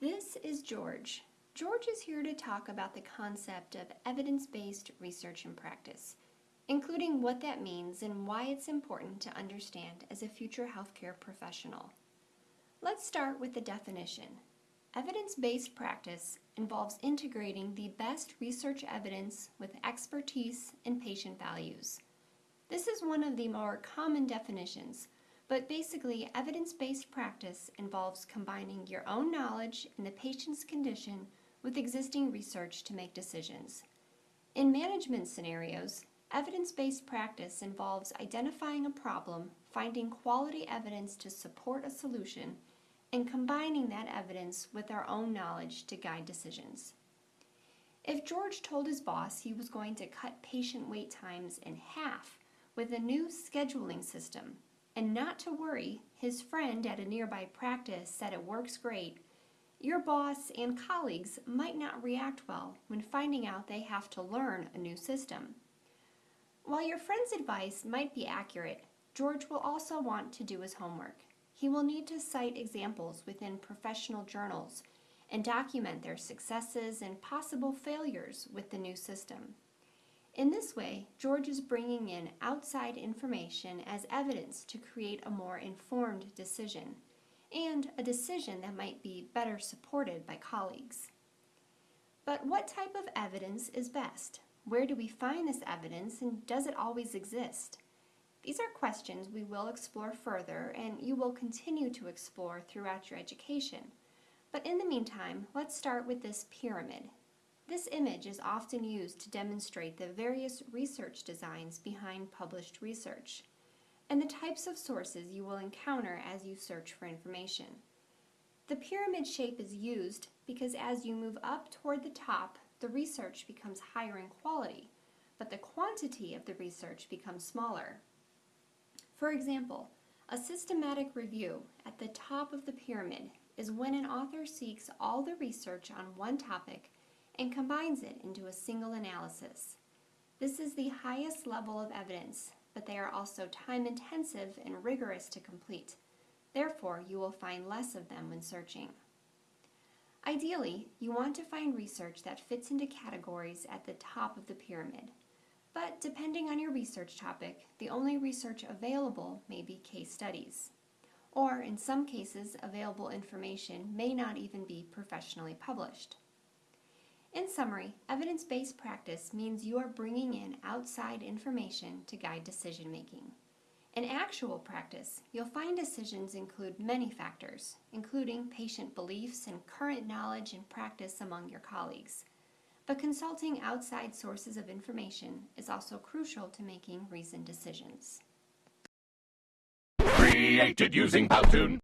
This is George. George is here to talk about the concept of evidence-based research and practice, including what that means and why it's important to understand as a future healthcare professional. Let's start with the definition. Evidence-based practice involves integrating the best research evidence with expertise and patient values. This is one of the more common definitions, but basically evidence-based practice involves combining your own knowledge and the patient's condition with existing research to make decisions. In management scenarios, evidence-based practice involves identifying a problem, finding quality evidence to support a solution, and combining that evidence with our own knowledge to guide decisions. If George told his boss he was going to cut patient wait times in half with a new scheduling system, and not to worry, his friend at a nearby practice said it works great, your boss and colleagues might not react well when finding out they have to learn a new system. While your friend's advice might be accurate, George will also want to do his homework. He will need to cite examples within professional journals and document their successes and possible failures with the new system. In this way, George is bringing in outside information as evidence to create a more informed decision, and a decision that might be better supported by colleagues. But what type of evidence is best? Where do we find this evidence and does it always exist? These are questions we will explore further and you will continue to explore throughout your education. But in the meantime, let's start with this pyramid. This image is often used to demonstrate the various research designs behind published research and the types of sources you will encounter as you search for information. The pyramid shape is used because as you move up toward the top, the research becomes higher in quality, but the quantity of the research becomes smaller. For example, a systematic review at the top of the pyramid is when an author seeks all the research on one topic and combines it into a single analysis. This is the highest level of evidence, but they are also time intensive and rigorous to complete. Therefore, you will find less of them when searching. Ideally, you want to find research that fits into categories at the top of the pyramid. But depending on your research topic, the only research available may be case studies. Or in some cases, available information may not even be professionally published. In summary, evidence-based practice means you are bringing in outside information to guide decision making. In actual practice, you'll find decisions include many factors, including patient beliefs and current knowledge and practice among your colleagues but consulting outside sources of information is also crucial to making reasoned decisions. Created using Powtoon.